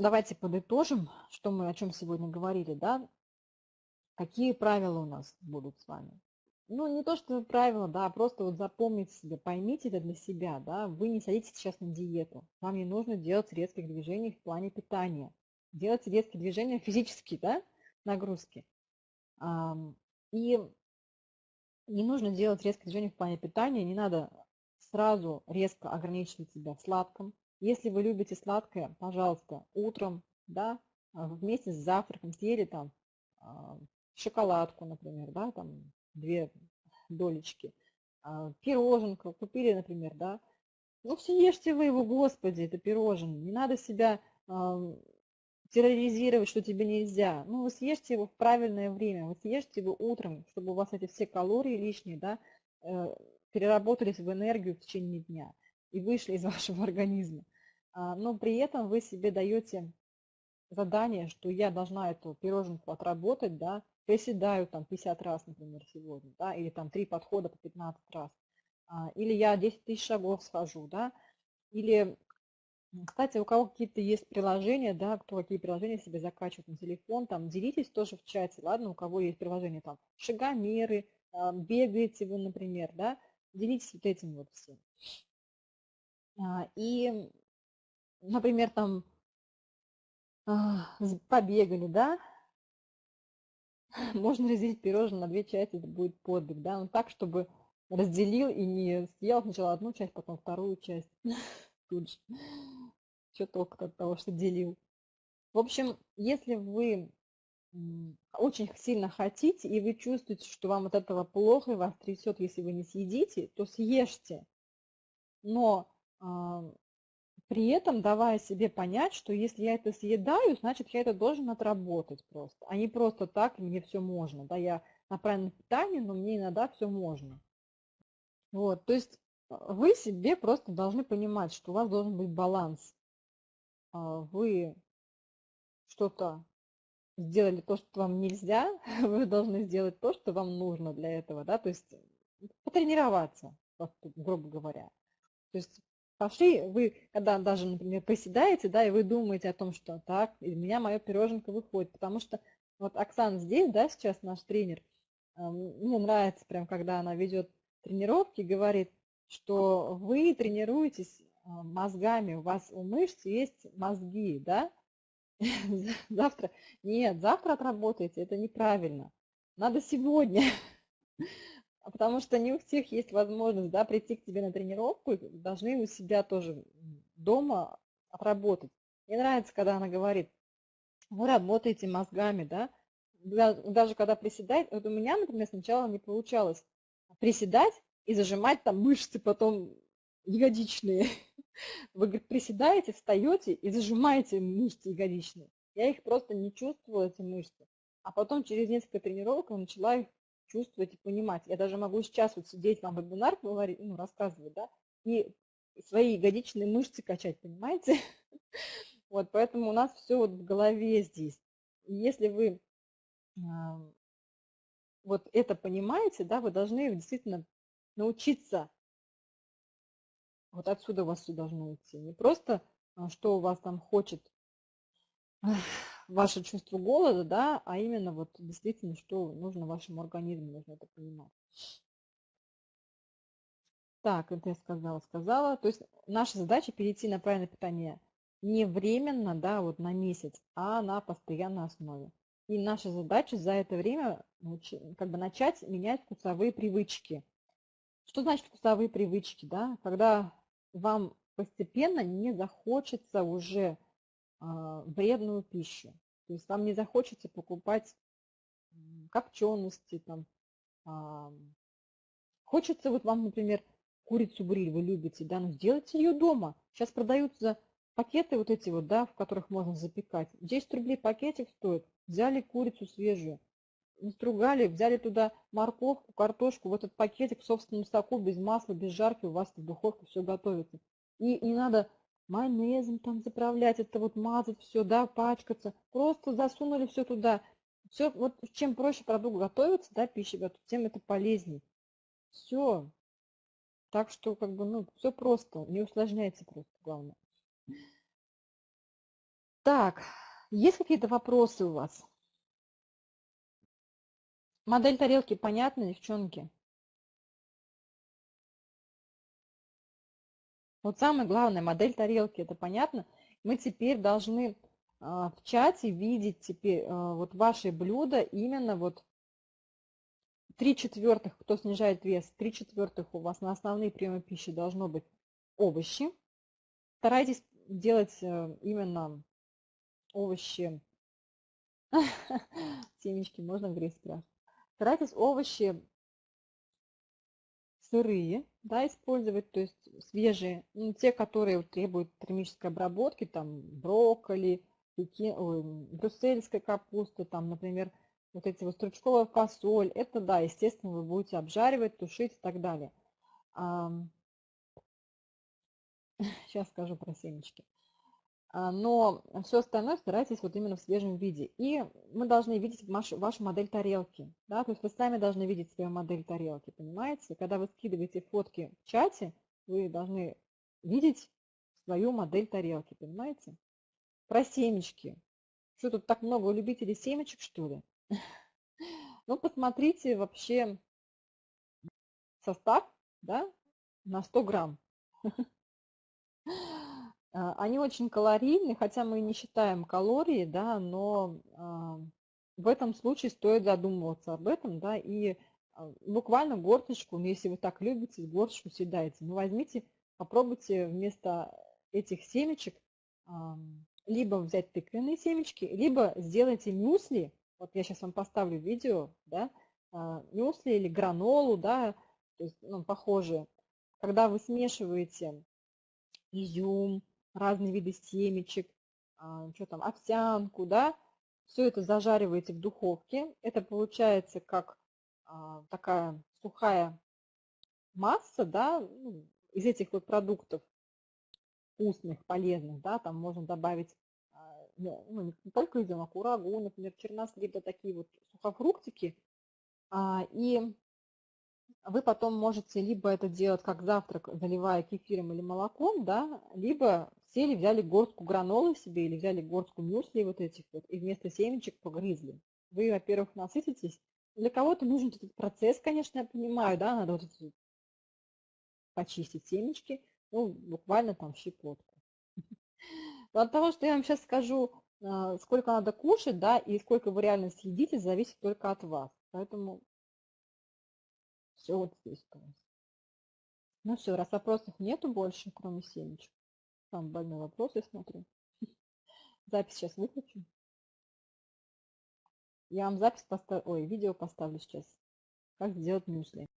давайте подытожим, что мы о чем сегодня говорили, да? Какие правила у нас будут с вами? Ну, не то, что правила, да, а просто вот запомните себе, поймите это для себя, да, вы не садитесь сейчас на диету, вам не нужно делать резких движений в плане питания. Делайте резкие движения физические, да, нагрузки. И не нужно делать резкие движения в плане питания, не надо сразу резко ограничивать себя в сладком. Если вы любите сладкое, пожалуйста, утром, да, вместе с завтраком съели там а, шоколадку, например, да, там две долечки, а, пироженку купили, например, да, ну съешьте вы его, господи, это пирожное, не надо себя терроризировать, что тебе нельзя. Ну, вы съешьте его в правильное время, вы съешьте его утром, чтобы у вас эти все калории лишние, да, э, переработались в энергию в течение дня и вышли из вашего организма. А, но при этом вы себе даете задание, что я должна эту пироженку отработать, да, приседаю там 50 раз, например, сегодня, да, или там 3 подхода по 15 раз, а, или я 10 тысяч шагов схожу, да, или, кстати, у кого какие-то есть приложения, да, кто какие приложения себе закачивает на телефон, там, делитесь тоже в чате, ладно, у кого есть приложение, там, шагомеры, а, бегаете вы, например, да, делитесь вот этим вот всем. А, и, например, там, побегали, да, можно разделить пирожное на две части, это будет подвиг, да, но так, чтобы разделил и не съел сначала одну часть, потом вторую часть. Тут же. Что толку от того, что делил. В общем, если вы очень сильно хотите, и вы чувствуете, что вам от этого плохо, и вас трясет, если вы не съедите, то съешьте. Но при этом давая себе понять, что если я это съедаю, значит я это должен отработать просто, а не просто так, мне все можно. Да, я на правильном питании, но мне иногда все можно. Вот, то есть а, вы себе просто должны понимать, что у вас должен быть баланс. А, вы что-то сделали то, что вам нельзя, вы должны сделать то, что вам нужно для этого, да, то есть потренироваться, грубо говоря. То есть пошли, вы, когда даже, например, приседаете, да, и вы думаете о том, что так, из меня мое пироженка выходит, потому что вот Оксана здесь, да, сейчас наш тренер, мне нравится прям, когда она ведет тренировки, говорит, что вы тренируетесь а, мозгами, у вас у мышц есть мозги, да, завтра, нет, завтра отработаете, это неправильно, надо сегодня, а потому что не у всех есть возможность да, прийти к тебе на тренировку, должны у себя тоже дома отработать. Мне нравится, когда она говорит, вы работаете мозгами, да, даже когда приседает, вот у меня, например, сначала не получалось приседать и зажимать там мышцы потом ягодичные. Вы, говорит, приседаете, встаете и зажимаете мышцы ягодичные. Я их просто не чувствовала, эти мышцы. А потом через несколько тренировок начала их чувствовать и понимать. Я даже могу сейчас вот сидеть, вам вебинар говорить, ну, рассказывать, да, и свои ягодичные мышцы качать, понимаете? Вот, поэтому у нас все вот в голове здесь. Если вы вот это понимаете, да, вы должны действительно научиться, вот отсюда у вас все должно идти, не просто, а, что у вас там хочет ваше чувство голода, да, а именно вот действительно, что нужно вашему организму, нужно это понимать. Так, это я сказала, сказала. То есть наша задача перейти на правильное питание не временно, да, вот на месяц, а на постоянной основе. И наша задача за это время как бы начать менять вкусовые привычки. Что значит вкусовые привычки? Да? Когда вам постепенно не захочется уже а, вредную пищу. То есть вам не захочется покупать копчености, там, а, хочется вот вам, например, курицу бриль вы любите, да, ну сделайте ее дома. Сейчас продаются пакеты вот эти вот, да, в которых можно запекать. 10 рублей пакетик стоит. Взяли курицу свежую, настругали, взяли туда морковку, картошку, в этот пакетик в собственном соку, без масла, без жарки, у вас в духовке все готовится. И не надо майонезом там заправлять, это вот мазать все, да, пачкаться. Просто засунули все туда. Все, вот чем проще продукт готовится, да, пища готовится, тем это полезней. Все. Так что, как бы, ну, все просто, не усложняйте просто, главное. Так, есть какие-то вопросы у вас? Модель тарелки понятна, девчонки? Вот самое главное, модель тарелки, это понятно? Мы теперь должны а, в чате видеть теперь а, вот ваши блюда именно вот 3 четвертых, кто снижает вес, 3 четвертых у вас на основные приемы пищи должно быть овощи. Старайтесь делать э, именно овощи. Семечки можно грызть спрашивать. Старайтесь овощи сырые, да, использовать, то есть свежие, ну, те, которые требуют термической обработки, там брокколи, пеки, ой, брюссельская капуста, там, например, вот эти вот стручковая фасоль, это, да, естественно, вы будете обжаривать, тушить и так далее. Сейчас скажу про семечки. А, но все остальное старайтесь вот именно в свежем виде. И мы должны видеть вашу, вашу модель тарелки. Да? То есть вы сами должны видеть свою модель тарелки, понимаете? Когда вы скидываете фотки в чате, вы должны видеть свою модель тарелки, понимаете? Про семечки. Что тут так много любителей семечек, что ли? Ну, посмотрите вообще состав да, на 100 грамм. А, они очень калорийны, хотя мы не считаем калории, да, но а, в этом случае стоит задумываться об этом, да, и а, буквально горсточку, ну, если вы так любите, горсточку съедаете, ну, возьмите, попробуйте вместо этих семечек либо взять тыквенные семечки, либо сделайте мюсли, вот я сейчас вам поставлю видео, да, мюсли или гранолу, да, то есть, ну, похожие. Когда вы смешиваете изюм, разные виды семечек, а, что там, овсянку, да, все это зажариваете в духовке. Это получается как а, такая сухая масса, да, ну, из этих вот продуктов вкусных, полезных, да, там можно добавить а, ну, не только изюм, а курагу, например, чернослив, да, такие вот сухофруктики. И вы потом можете либо это делать как завтрак, заливая кефиром или молоком, да, либо сели, взяли горстку гранолы себе или взяли горстку мюсли вот этих вот, и вместо семечек погрызли. Вы, во-первых, насытитесь. Для кого-то нужен этот процесс, конечно, я понимаю, да, надо вот почистить семечки, ну, буквально там щепотку. Но от того, что я вам сейчас скажу, а, сколько надо кушать, да, и сколько вы реально съедите, зависит только от вас. Поэтому все вот здесь у. Ну все, раз вопросов нету больше, кроме семечек. Там больной вопрос, я смотрю. Запись сейчас выключу. Я вам запись поставлю, ой, видео поставлю сейчас. Как сделать мюсли.